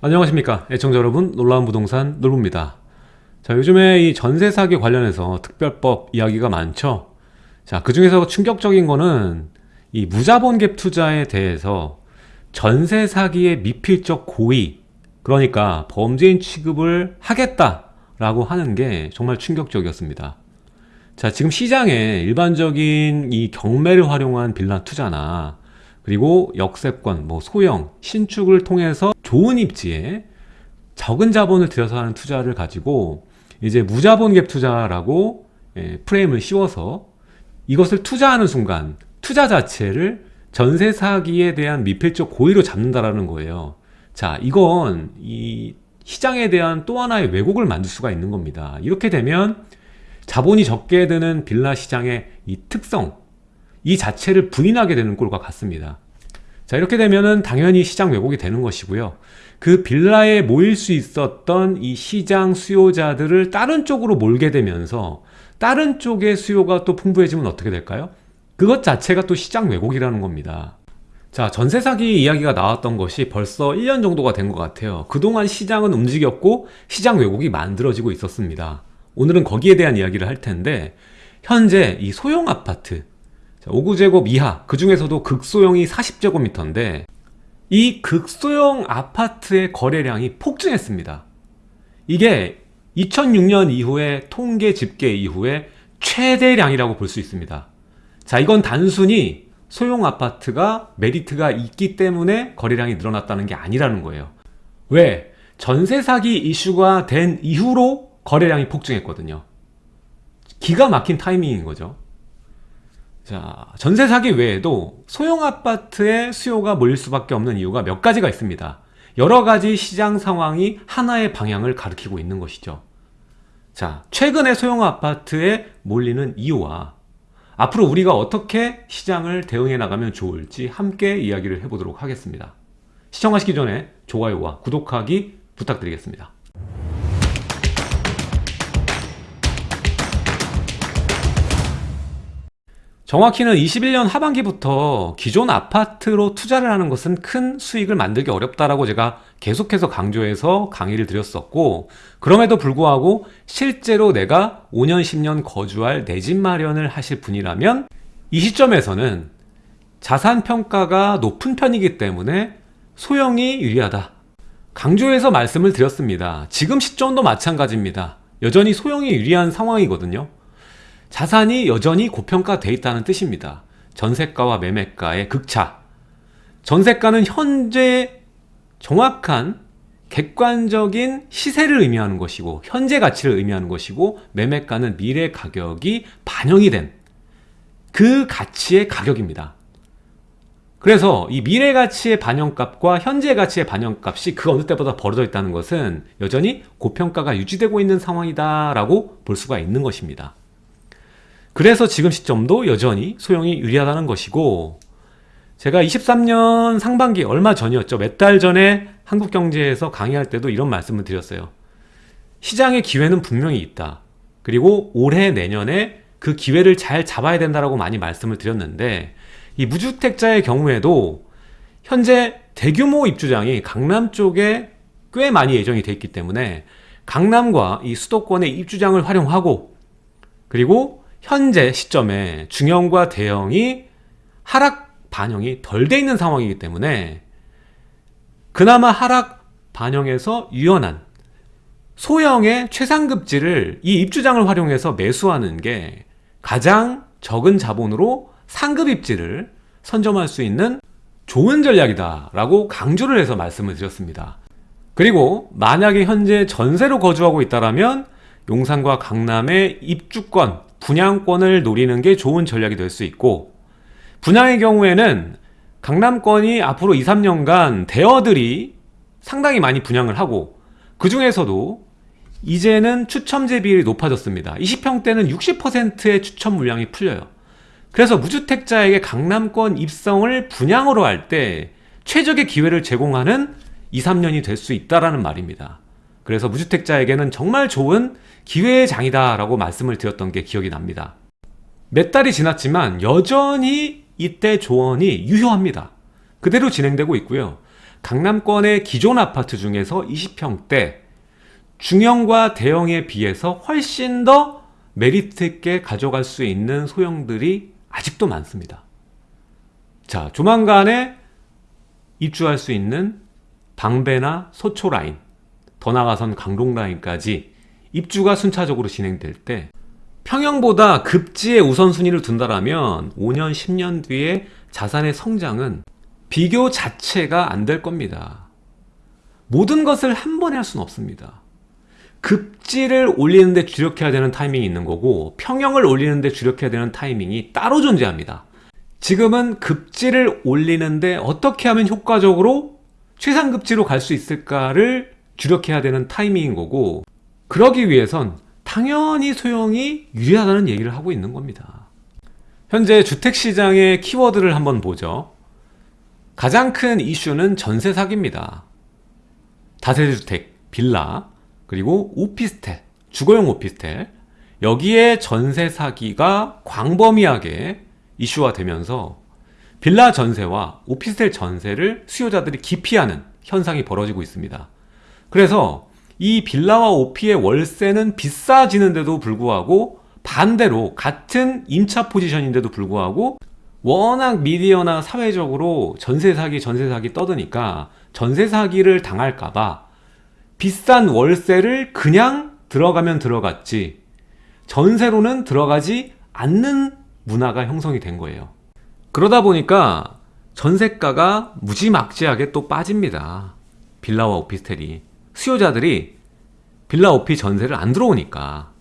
안녕하십니까. 애청자 여러분 놀라운 부동산 놀부입니다. 자 요즘에 이 전세 사기 관련해서 특별법 이야기가 많죠. 자그 중에서 충격적인 거는 이 무자본 갭 투자에 대해서 전세 사기의 미필적 고의 그러니까 범죄인 취급을 하겠다 라고 하는 게 정말 충격적이었습니다. 자 지금 시장에 일반적인 이 경매를 활용한 빌라 투자나 그리고 역세권, 뭐 소형, 신축을 통해서 좋은 입지에 적은 자본을 들여서 하는 투자를 가지고 이제 무자본 갭 투자라고 예, 프레임을 씌워서 이것을 투자하는 순간 투자 자체를 전세 사기에 대한 미필적 고의로 잡는다라는 거예요. 자, 이건 이 시장에 대한 또 하나의 왜곡을 만들 수가 있는 겁니다. 이렇게 되면 자본이 적게 드는 빌라 시장의 이 특성, 이 자체를 부인하게 되는 꼴과 같습니다. 자 이렇게 되면은 당연히 시장 왜곡이 되는 것이고요. 그 빌라에 모일 수 있었던 이 시장 수요자들을 다른 쪽으로 몰게 되면서 다른 쪽의 수요가 또 풍부해지면 어떻게 될까요? 그것 자체가 또 시장 왜곡이라는 겁니다. 자 전세 사기 이야기가 나왔던 것이 벌써 1년 정도가 된 것 같아요. 그동안 시장은 움직였고 시장 왜곡이 만들어지고 있었습니다. 오늘은 거기에 대한 이야기를 할 텐데 현재 이 소형 아파트 5구제곱 이하 그 중에서도 극소형이 40제곱미터인데 이 극소형 아파트의 거래량이 폭증했습니다. 이게 2006년 이후에 통계 집계 이후에 최대량이라고 볼 수 있습니다. 자 이건 단순히 소형 아파트가 메리트가 있기 때문에 거래량이 늘어났다는 게 아니라는 거예요. 왜? 전세 사기 이슈가 된 이후로 거래량이 폭증했거든요. 기가 막힌 타이밍인 거죠 자, 전세 사기 외에도 소형 아파트의 수요가 몰릴 수밖에 없는 이유가 몇 가지가 있습니다. 여러 가지 시장 상황이 하나의 방향을 가리키고 있는 것이죠. 자, 최근에 소형 아파트에 몰리는 이유와 앞으로 우리가 어떻게 시장을 대응해 나가면 좋을지 함께 이야기를 해보도록 하겠습니다. 시청하시기 전에 좋아요와 구독하기 부탁드리겠습니다. 정확히는 21년 하반기부터 기존 아파트로 투자를 하는 것은 큰 수익을 만들기 어렵다라고 제가 계속해서 강조해서 강의를 드렸었고 그럼에도 불구하고 실제로 내가 5년 10년 거주할 내 집 마련을 하실 분이라면 이 시점에서는 자산 평가가 높은 편이기 때문에 소형이 유리하다. 강조해서 말씀을 드렸습니다. 지금 시점도 마찬가지입니다. 여전히 소형이 유리한 상황이거든요 자산이 여전히 고평가돼 있다는 뜻입니다. 전세가와 매매가의 극차 전세가는 현재 정확한 객관적인 시세를 의미하는 것이고 현재 가치를 의미하는 것이고 매매가는 미래 가격이 반영이 된 그 가치의 가격입니다. 그래서 이 미래 가치의 반영값과 현재 가치의 반영값이 그 어느 때보다 벌어져 있다는 것은 여전히 고평가가 유지되고 있는 상황이다 라고 볼 수가 있는 것입니다. 그래서 지금 시점도 여전히 소형이 유리하다는 것이고 제가 23년 상반기 얼마 전이었죠. 몇 달 전에 한국경제에서 강의할 때도 이런 말씀을 드렸어요. 시장의 기회는 분명히 있다. 그리고 올해 내년에 그 기회를 잘 잡아야 된다고 많이 말씀을 드렸는데 이 무주택자의 경우에도 현재 대규모 입주장이 강남 쪽에 꽤 많이 예정이 돼 있기 때문에 강남과 이 수도권의 입주장을 활용하고 그리고 현재 시점에 중형과 대형이 하락 반영이 덜 돼 있는 상황이기 때문에 그나마 하락 반영에서 유연한 소형의 최상급지를 이 입주장을 활용해서 매수하는 게 가장 적은 자본으로 상급 입지를 선점할 수 있는 좋은 전략이다 라고 강조를 해서 말씀을 드렸습니다. 그리고 만약에 현재 전세로 거주하고 있다면 용산과 강남의 입주권 분양권을 노리는 게 좋은 전략이 될 수 있고 분양의 경우에는 강남권이 앞으로 2, 3년간 대여들이 상당히 많이 분양을 하고 그 중에서도 이제는 추첨제 비율이 높아졌습니다. 20평대는 60%의 추첨 물량이 풀려요. 그래서 무주택자에게 강남권 입성을 분양으로 할 때 최적의 기회를 제공하는 2, 3년이 될 수 있다는 말입니다 그래서 무주택자에게는 정말 좋은 기회의 장이다 라고 말씀을 드렸던 게 기억이 납니다. 몇 달이 지났지만 여전히 이때 조언이 유효합니다. 그대로 진행되고 있고요. 강남권의 기존 아파트 중에서 20평대 중형과 대형에 비해서 훨씬 더 메리트 있게 가져갈 수 있는 소형들이 아직도 많습니다. 자, 조만간에 입주할 수 있는 방배나 소초 라인, 더 나아가선 강동 라인까지 입주가 순차적으로 진행될 때 평형보다 급지의 우선순위를 둔다라면 5년, 10년 뒤에 자산의 성장은 비교 자체가 안 될 겁니다. 모든 것을 한 번에 할 수는 없습니다. 급지를 올리는데 주력해야 되는 타이밍이 있는 거고 평형을 올리는데 주력해야 되는 타이밍이 따로 존재합니다. 지금은 급지를 올리는데 어떻게 하면 효과적으로 최상급지로 갈 수 있을까를 주력해야 되는 타이밍인 거고 그러기 위해선 당연히 소형이 유리하다는 얘기를 하고 있는 겁니다. 현재 주택시장의 키워드를 한번 보죠. 가장 큰 이슈는 전세 사기입니다. 다세대주택, 빌라, 그리고 오피스텔, 주거용 오피스텔 여기에 전세 사기가 광범위하게 이슈화 되면서 빌라 전세와 오피스텔 전세를 수요자들이 기피하는 현상이 벌어지고 있습니다. 그래서 이 빌라와 오피의 월세는 비싸지는데도 불구하고 반대로 같은 임차 포지션인데도 불구하고 워낙 미디어나 사회적으로 전세 사기 전세 사기 떠드니까 전세 사기를 당할까봐 비싼 월세를 그냥 들어가면 들어갔지 전세로는 들어가지 않는 문화가 형성이 된 거예요. 그러다 보니까 전세가가 무지막지하게 또 빠집니다. 빌라와 오피스텔이. 수요자들이 빌라 오피 전세를 안 들어오니까.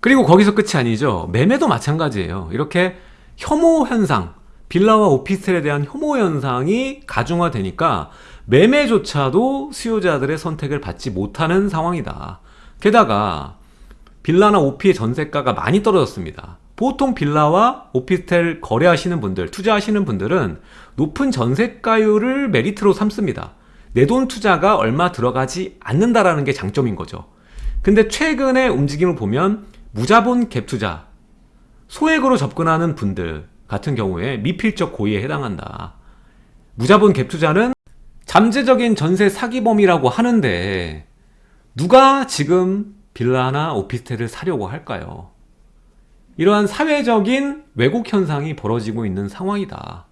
그리고 거기서 끝이 아니죠. 매매도 마찬가지예요. 이렇게 혐오 현상, 빌라와 오피스텔에 대한 혐오 현상이 가중화되니까 매매조차도 수요자들의 선택을 받지 못하는 상황이다. 게다가 빌라나 오피의 전세가가 많이 떨어졌습니다. 보통 빌라와 오피스텔 거래하시는 분들, 투자하시는 분들은 높은 전세가율을 메리트로 삼습니다. 내 돈 투자가 얼마 들어가지 않는다라는 게 장점인 거죠. 근데 최근의 움직임을 보면 무자본 갭 투자, 소액으로 접근하는 분들 같은 경우에 미필적 고의에 해당한다. 무자본 갭 투자는 잠재적인 전세 사기범이라고 하는데 누가 지금 빌라나 오피스텔을 사려고 할까요? 이러한 사회적인 왜곡 현상이 벌어지고 있는 상황이다.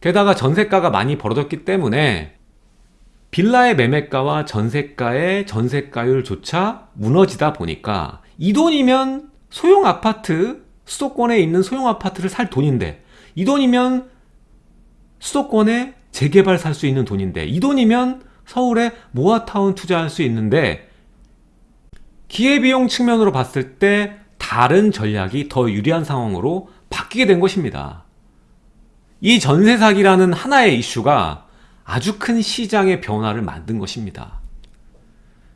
게다가 전세가가 많이 벌어졌기 때문에 빌라의 매매가와 전세가의 전세가율조차 무너지다 보니까 이 돈이면 소형 아파트, 수도권에 있는 소형 아파트를 살 돈인데 이 돈이면 수도권에 재개발 살 수 있는 돈인데 이 돈이면 서울에 모아타운 투자할 수 있는데 기회비용 측면으로 봤을 때 다른 전략이 더 유리한 상황으로 바뀌게 된 것입니다. 이 전세 사기라는 하나의 이슈가 아주 큰 시장의 변화를 만든 것입니다.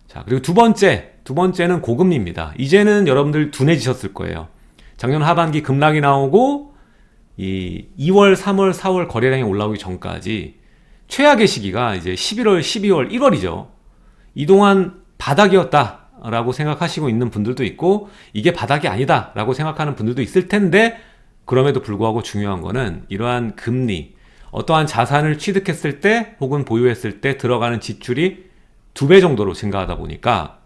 자, 그리고 두 번째, 두 번째는 고금리입니다. 이제는 여러분들 둔해지셨을 거예요. 작년 하반기 급락이 나오고 이 2월, 3월, 4월 거래량이 올라오기 전까지 최악의 시기가 이제 11월, 12월, 1월이죠. 이동안 바닥이었다. 라고 생각하시고 있는 분들도 있고 이게 바닥이 아니다 라고 생각하는 분들도 있을 텐데 그럼에도 불구하고 중요한 거는 이러한 금리 어떠한 자산을 취득했을 때 혹은 보유했을 때 들어가는 지출이 두 배 정도로 증가하다 보니까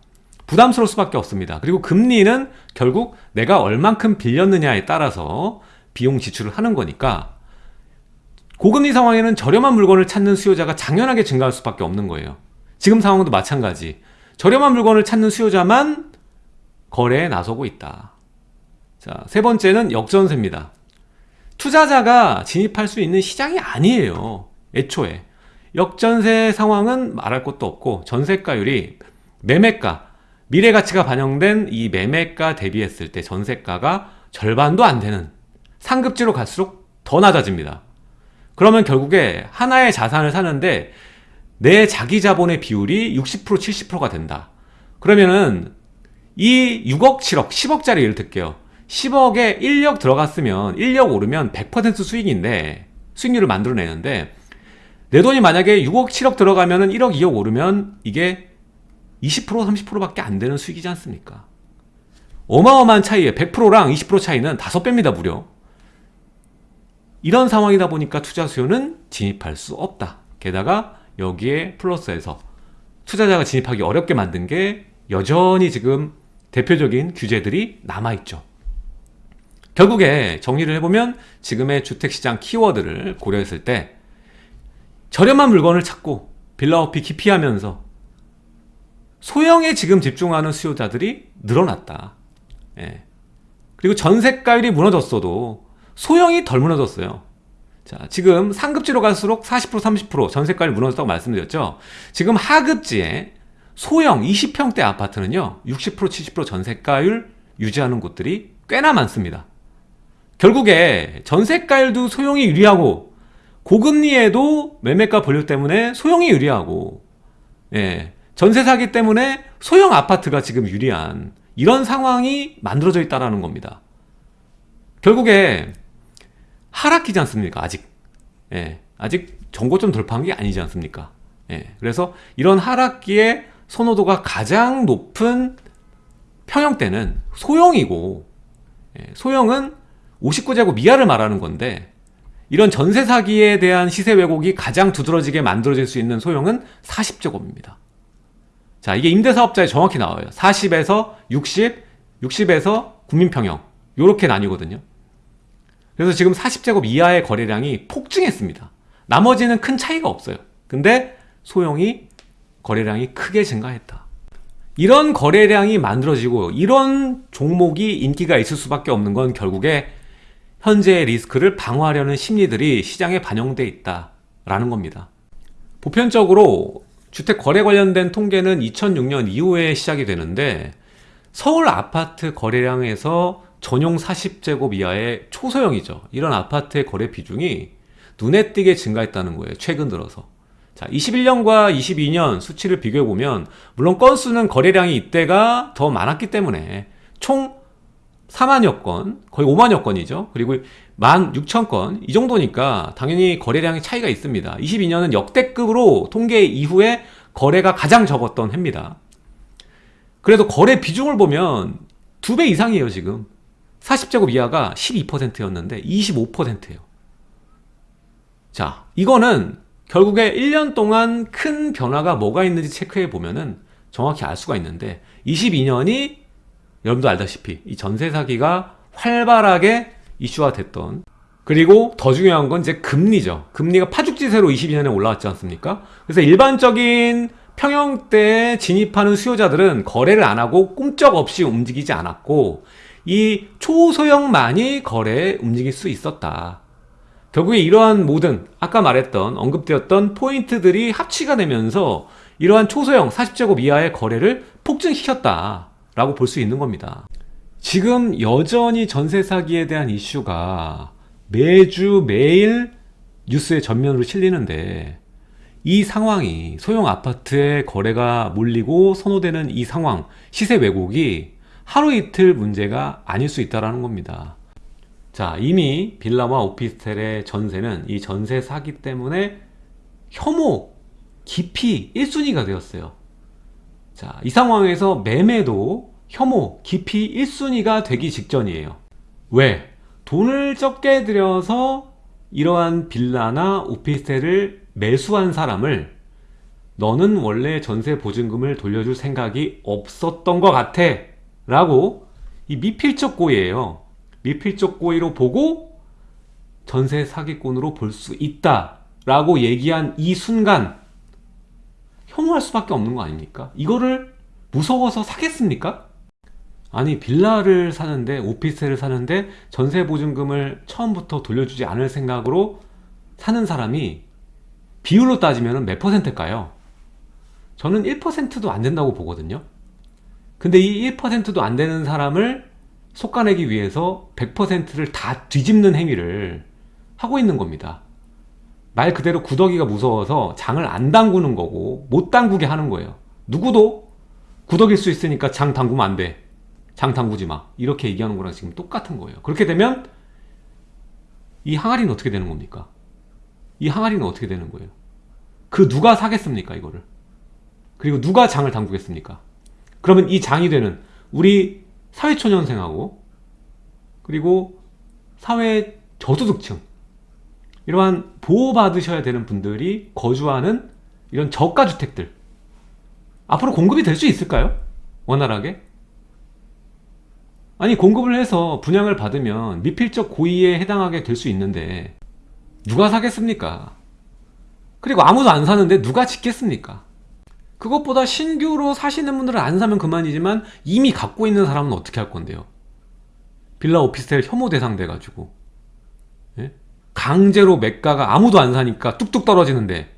부담스러울 수밖에 없습니다. 그리고 금리는 결국 내가 얼만큼 빌렸느냐에 따라서 비용 지출을 하는 거니까 고금리 상황에는 저렴한 물건을 찾는 수요자가 당연하게 증가할 수밖에 없는 거예요. 지금 상황도 마찬가지. 저렴한 물건을 찾는 수요자만 거래에 나서고 있다. 자, 세 번째는 역전세입니다. 투자자가 진입할 수 있는 시장이 아니에요. 애초에. 역전세 상황은 말할 것도 없고 전세가율이 매매가, 미래 가치가 반영된 이 매매가 대비했을 때 전세가가 절반도 안 되는 상급지로 갈수록 더 낮아집니다. 그러면 결국에 하나의 자산을 사는데 내 자기 자본의 비율이 60% 70%가 된다. 그러면은 이 6억 7억 10억짜리 예를 들게요. 10억에 1억 들어갔으면 1억 오르면 100% 수익인데 수익률을 만들어내는데 내 돈이 만약에 6억 7억 들어가면 은 1억 2억 오르면 이게 20% 30%밖에 안 되는 수익이지 않습니까? 어마어마한 차이에 100%랑 20% 차이는 5배입니다 무려 이런 상황이다 보니까 투자 수요는 진입할 수 없다 게다가 여기에 플러스해서 투자자가 진입하기 어렵게 만든 게 여전히 지금 대표적인 규제들이 남아있죠. 결국에 정리를 해보면 지금의 주택시장 키워드를 고려했을 때 저렴한 물건을 찾고 빌라오피 기피하면서 소형에 지금 집중하는 수요자들이 늘어났다. 예. 그리고 전세가율이 무너졌어도 소형이 덜 무너졌어요. 자, 지금 상급지로 갈수록 40% 30% 전세가율이 무너졌다고 말씀드렸죠. 지금 하급지에 소형 20평대 아파트는요. 60% 70% 전세가율 유지하는 곳들이 꽤나 많습니다. 결국에 전세가율도 소형이 유리하고 고금리에도 매매가 본류 때문에 소형이 유리하고 예, 전세 사기 때문에 소형 아파트가 지금 유리한 이런 상황이 만들어져 있다는 겁니다. 결국에 하락기지 않습니까? 아직. 예, 아직 정고점 돌파한 게 아니지 않습니까? 예, 그래서 이런 하락기에 선호도가 가장 높은 평형대는 소형이고 예, 소형은 59제곱 이하를 말하는 건데 이런 전세 사기에 대한 시세 왜곡이 가장 두드러지게 만들어질 수 있는 소형은 40제곱입니다. 자, 이게 임대사업자에 정확히 나와요. 40에서 60, 60에서 국민평형 이렇게 나뉘거든요. 그래서 지금 40제곱 이하의 거래량이 폭증했습니다. 나머지는 큰 차이가 없어요. 근데 소형이 거래량이 크게 증가했다. 이런 거래량이 만들어지고 이런 종목이 인기가 있을 수밖에 없는 건 결국에 현재의 리스크를 방어하려는 심리들이 시장에 반영돼 있다라는 겁니다. 보편적으로 주택 거래 관련된 통계는 2006년 이후에 시작이 되는데 서울 아파트 거래량에서 전용 40제곱 이하의 초소형이죠. 이런 아파트의 거래 비중이 눈에 띄게 증가했다는 거예요. 최근 들어서. 자, 21년과 22년 수치를 비교해 보면 물론 건수는 거래량이 이때가 더 많았기 때문에 총 4만여 건, 거의 5만여 건이죠. 그리고 1만 6천 건, 이 정도니까 당연히 거래량의 차이가 있습니다. 22년은 역대급으로 통계 이후에 거래가 가장 적었던 해입니다. 그래도 거래 비중을 보면 두 배 이상이에요, 지금. 40제곱 이하가 12%였는데 25%예요. 자, 이거는 결국에 1년 동안 큰 변화가 뭐가 있는지 체크해 보면 은 정확히 알 수가 있는데 22년이 여러분도 알다시피 이 전세 사기가 활발하게 이슈화 됐던 그리고 더 중요한 건 이제 금리죠. 금리가 파죽지세로 22년에 올라왔지 않습니까? 그래서 일반적인 평형대에 진입하는 수요자들은 거래를 안 하고 꿈쩍없이 움직이지 않았고 이 초소형만이 거래에 움직일 수 있었다. 결국에 이러한 모든 아까 말했던 언급되었던 포인트들이 합치가 되면서 이러한 초소형 40제곱 이하의 거래를 폭증시켰다 라고 볼 수 있는 겁니다. 지금 여전히 전세 사기에 대한 이슈가 매주 매일 뉴스의 전면으로 실리는데 이 상황이 소형 아파트의 거래가 몰리고 선호되는 이 상황 시세 왜곡이 하루 이틀 문제가 아닐 수 있다는 겁니다. 자 이미 빌라와 오피스텔의 전세는 이 전세 사기 때문에 혐오 깊이 1순위가 되었어요 자 이 상황에서 매매도 혐오 깊이 1순위가 되기 직전이에요 왜? 돈을 적게 들여서 이러한 빌라나 오피스텔을 매수한 사람을 너는 원래 전세 보증금을 돌려줄 생각이 없었던 것 같아 라고 이 미필적 고의예요 미필적 고의로 보고 전세 사기꾼으로 볼 수 있다 라고 얘기한 이 순간 혐오할 수밖에 없는 거 아닙니까? 이거를 무서워서 사겠습니까? 아니 빌라를 사는데 오피스텔을 사는데 전세 보증금을 처음부터 돌려주지 않을 생각으로 사는 사람이 비율로 따지면 몇 퍼센트일까요? 저는 1%도 안 된다고 보거든요 근데 이 1%도 안 되는 사람을 속아내기 위해서 100%를 다 뒤집는 행위를 하고 있는 겁니다 말 그대로 구더기가 무서워서 장을 안 담그는 거고 못 담그게 하는 거예요. 누구도 구더기일 수 있으니까 장 담그면 안돼. 장 담그지 마. 이렇게 얘기하는 거랑 지금 똑같은 거예요. 그렇게 되면 이 항아리는 어떻게 되는 겁니까? 이 항아리는 어떻게 되는 거예요? 그 누가 사겠습니까 이거를? 그리고 누가 장을 담그겠습니까? 그러면 이 장이 되는 우리 사회초년생하고 그리고 사회 저소득층 이러한 보호받으셔야 되는 분들이 거주하는 이런 저가 주택들 앞으로 공급이 될 수 있을까요? 원활하게? 아니 공급을 해서 분양을 받으면 미필적 고의에 해당하게 될 수 있는데 누가 사겠습니까? 그리고 아무도 안 사는데 누가 짓겠습니까? 그것보다 신규로 사시는 분들은 안 사면 그만이지만 이미 갖고 있는 사람은 어떻게 할 건데요? 빌라 오피스텔 혐오 대상 돼가지고 예? 강제로 매가가 아무도 안 사니까 뚝뚝 떨어지는데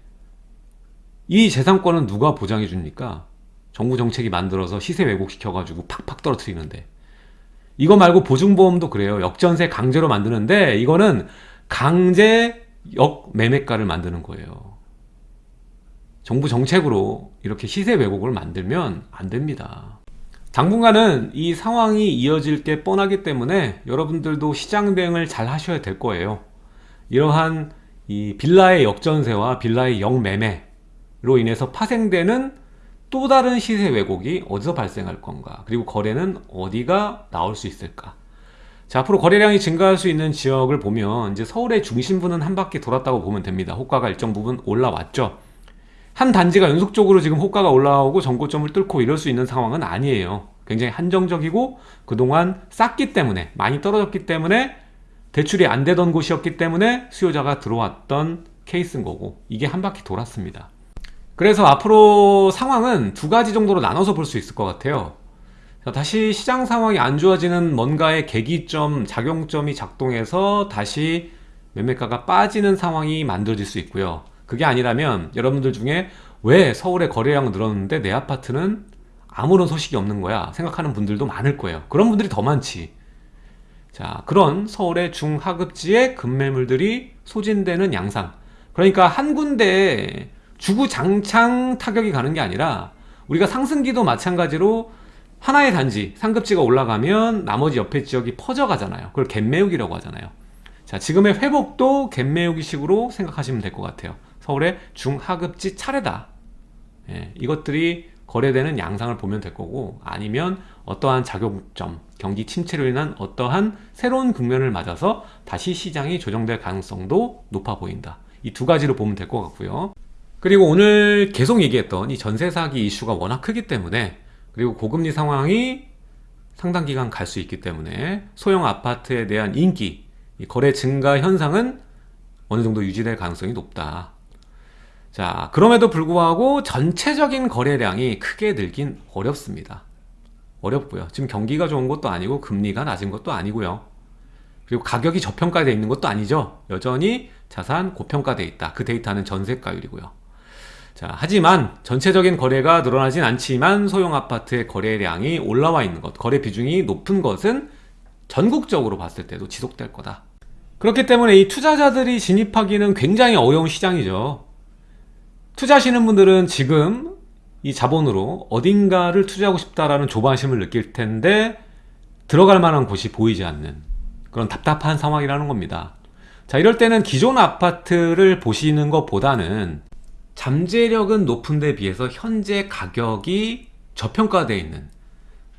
이 재산권은 누가 보장해 줍니까? 정부 정책이 만들어서 시세 왜곡시켜 가지고 팍팍 떨어뜨리는데. 이거 말고 보증보험도 그래요. 역전세 강제로 만드는데 이거는 강제 역매매가를 만드는 거예요. 정부 정책으로 이렇게 시세 왜곡을 만들면 안 됩니다. 당분간은 이 상황이 이어질 게 뻔하기 때문에 여러분들도 시장 대응을 잘 하셔야 될 거예요 이러한 이 빌라의 역전세와 빌라의 역매매로 인해서 파생되는 또 다른 시세 왜곡이 어디서 발생할 건가 그리고 거래는 어디가 나올 수 있을까. 자 앞으로 거래량이 증가할 수 있는 지역을 보면 이제 서울의 중심부는 한 바퀴 돌았다고 보면 됩니다. 호가가 일정 부분 올라왔죠. 한 단지가 연속적으로 지금 호가가 올라오고 전고점을 뚫고 이럴 수 있는 상황은 아니에요. 굉장히 한정적이고 그동안 쌌기 때문에 많이 떨어졌기 때문에 대출이 안 되던 곳이었기 때문에 수요자가 들어왔던 케이스인 거고 이게 한 바퀴 돌았습니다. 그래서 앞으로 상황은 두 가지 정도로 나눠서 볼 수 있을 것 같아요. 자, 다시 시장 상황이 안 좋아지는 뭔가의 계기점, 작용점이 작동해서 다시 매매가가 빠지는 상황이 만들어질 수 있고요. 그게 아니라면 여러분들 중에 왜 서울의 거래량 늘었는데 내 아파트는 아무런 소식이 없는 거야 생각하는 분들도 많을 거예요. 그런 분들이 더 많지 자 그런 서울의 중하급지의 급매물들이 소진되는 양상. 그러니까 한 군데에 주구장창 타격이 가는 게 아니라 우리가 상승기도 마찬가지로 하나의 단지 상급지가 올라가면 나머지 옆에 지역이 퍼져가잖아요. 그걸 갭매우기라고 하잖아요. 자 지금의 회복도 갭매우기 식으로 생각하시면 될 것 같아요. 서울의 중하급지 차례다. 예, 이것들이 거래되는 양상을 보면 될 거고 아니면 어떠한 작용점 경기 침체로 인한 어떠한 새로운 국면을 맞아서 다시 시장이 조정될 가능성도 높아 보인다. 이 두 가지로 보면 될 것 같고요. 그리고 오늘 계속 얘기했던 이 전세 사기 이슈가 워낙 크기 때문에 그리고 고금리 상황이 상당 기간 갈 수 있기 때문에 소형 아파트에 대한 인기 거래 증가 현상은 어느 정도 유지될 가능성이 높다. 자 그럼에도 불구하고 전체적인 거래량이 크게 늘긴 어렵습니다 어렵고요. 지금 경기가 좋은 것도 아니고 금리가 낮은 것도 아니고요. 그리고 가격이 저평가되어 있는 것도 아니죠. 여전히 자산 고평가되어 있다. 그 데이터는 전세가율이고요. 자, 하지만 전체적인 거래가 늘어나진 않지만 소형 아파트의 거래량이 올라와 있는 것, 거래 비중이 높은 것은 전국적으로 봤을 때도 지속될 거다. 그렇기 때문에 이 투자자들이 진입하기는 굉장히 어려운 시장이죠. 투자하시는 분들은 지금 이 자본으로 어딘가를 투자하고 싶다라는 조바심을 느낄 텐데 들어갈 만한 곳이 보이지 않는 그런 답답한 상황이라는 겁니다. 자, 이럴 때는 기존 아파트를 보시는 것보다는 잠재력은 높은 데 비해서 현재 가격이 저평가되어 있는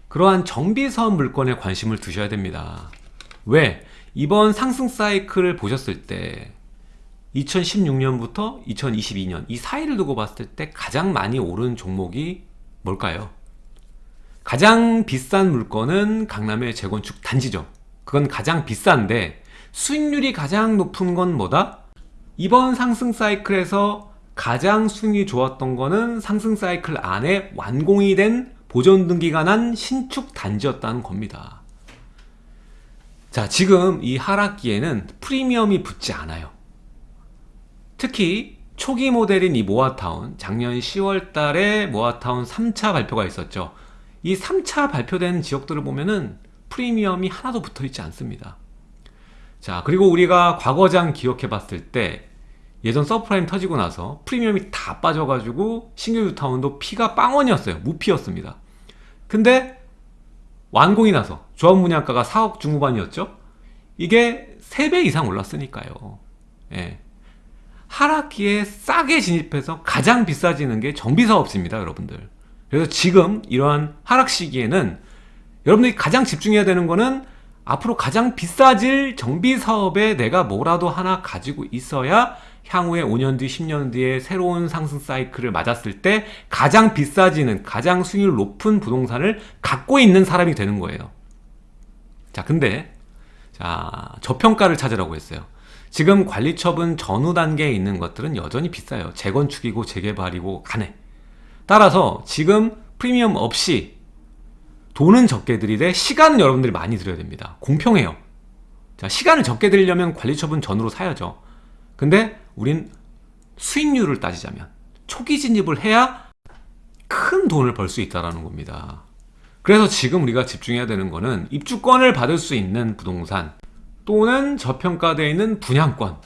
그러한 정비사업 물건에 관심을 두셔야 됩니다 왜? 이번 상승 사이클을 보셨을 때 2016년부터 2022년 이 사이를 두고 봤을 때 가장 많이 오른 종목이 뭘까요? 가장 비싼 물건은 강남의 재건축 단지죠 그건 가장 비싼데 수익률이 가장 높은 건 뭐다? 이번 상승 사이클에서 가장 수익이 좋았던 거는 상승 사이클 안에 완공이 된 보존 등기가 난 신축 단지였다는 겁니다 자 지금 이 하락기에는 프리미엄이 붙지 않아요 특히 초기 모델인 이 모아타운 작년 10월 달에 모아타운 3차 발표가 있었죠. 이 3차 발표된 지역들을 보면은 프리미엄이 하나도 붙어 있지 않습니다. 자 그리고 우리가 과거장 기억해 봤을 때 예전 서브프라임 터지고 나서 프리미엄이 다 빠져가지고 신규 뉴타운도 피가 빵원이었어요. 무피였습니다. 근데 완공이 나서 조합 분양가가 4억 중후반이었죠. 이게 3배 이상 올랐으니까요. 예. 하락기에 싸게 진입해서 가장 비싸지는 게 정비사업입니다 여러분들 그래서 지금 이러한 하락 시기에는 여러분들이 가장 집중해야 되는 거는 앞으로 가장 비싸질 정비사업에 내가 뭐라도 하나 가지고 있어야 향후에 5년 뒤, 10년 뒤에 새로운 상승 사이클을 맞았을 때 가장 비싸지는, 가장 수익률 높은 부동산을 갖고 있는 사람이 되는 거예요. 자, 근데, 자, 저평가를 찾으라고 했어요. 지금 관리처분 전후 단계에 있는 것들은 여전히 비싸요. 재건축이고 재개발이고 간에. 따라서 지금 프리미엄 없이 돈은 적게 들이되 시간은 여러분들이 많이 들여야 됩니다. 공평해요. 자, 시간을 적게 들이려면 관리처분 전후로 사야죠. 근데 우린 수익률을 따지자면 초기 진입을 해야 큰 돈을 벌 수 있다는 겁니다. 그래서 지금 우리가 집중해야 되는 거는 입주권을 받을 수 있는 부동산 또는 저평가되어 있는 분양권.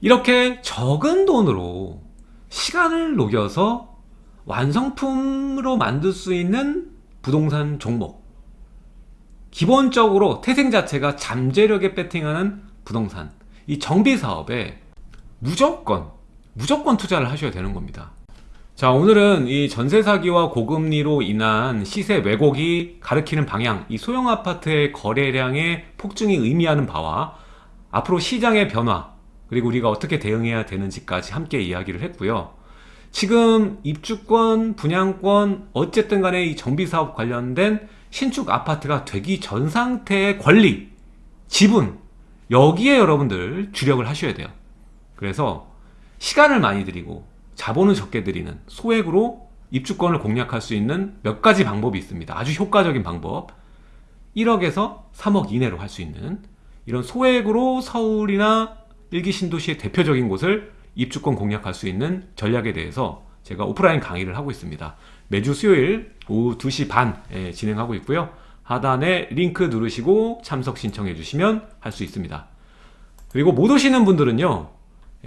이렇게 적은 돈으로 시간을 녹여서 완성품으로 만들 수 있는 부동산 종목. 기본적으로 태생 자체가 잠재력에 배팅하는 부동산. 이 정비 사업에 무조건 무조건 투자를 하셔야 되는 겁니다. 자 오늘은 이 전세 사기와 고금리로 인한 시세 왜곡이 가리키는 방향 이 소형 아파트의 거래량의 폭증이 의미하는 바와 앞으로 시장의 변화 그리고 우리가 어떻게 대응해야 되는지까지 함께 이야기를 했고요. 지금 입주권, 분양권 어쨌든 간에 이 정비사업 관련된 신축 아파트가 되기 전 상태의 권리, 지분 여기에 여러분들 주력을 하셔야 돼요. 그래서 시간을 많이 들이고 자본을 적게 들이는 소액으로 입주권을 공략할 수 있는 몇 가지 방법이 있습니다. 아주 효과적인 방법. 1억에서 3억 이내로 할 수 있는 이런 소액으로 서울이나 일기 신도시의 대표적인 곳을 입주권 공략할 수 있는 전략에 대해서 제가 오프라인 강의를 하고 있습니다. 매주 수요일 오후 2시 반에 진행하고 있고요. 하단에 링크 누르시고 참석 신청해 주시면 할 수 있습니다. 그리고 못 오시는 분들은요.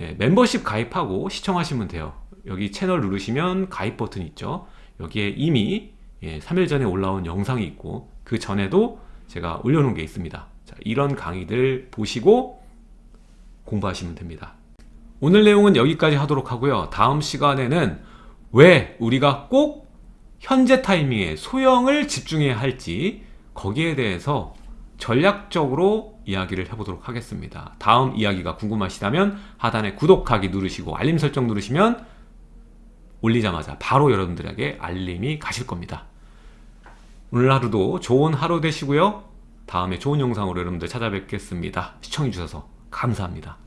예, 멤버십 가입하고 시청하시면 돼요. 여기 채널 누르시면 가입 버튼 있죠. 여기에 이미 예, 3일 전에 올라온 영상이 있고 그 전에도 제가 올려놓은 게 있습니다. 자, 이런 강의들 보시고 공부하시면 됩니다. 오늘 내용은 여기까지 하도록 하고요. 다음 시간에는 왜 우리가 꼭 현재 타이밍에 소형을 집중해야 할지 거기에 대해서 전략적으로 이야기를 해보도록 하겠습니다. 다음 이야기가 궁금하시다면 하단에 구독하기 누르시고 알림 설정 누르시면 올리자마자 바로 여러분들에게 알림이 가실 겁니다. 오늘 하루도 좋은 하루 되시고요. 다음에 좋은 영상으로 여러분들 찾아뵙겠습니다. 시청해주셔서 감사합니다.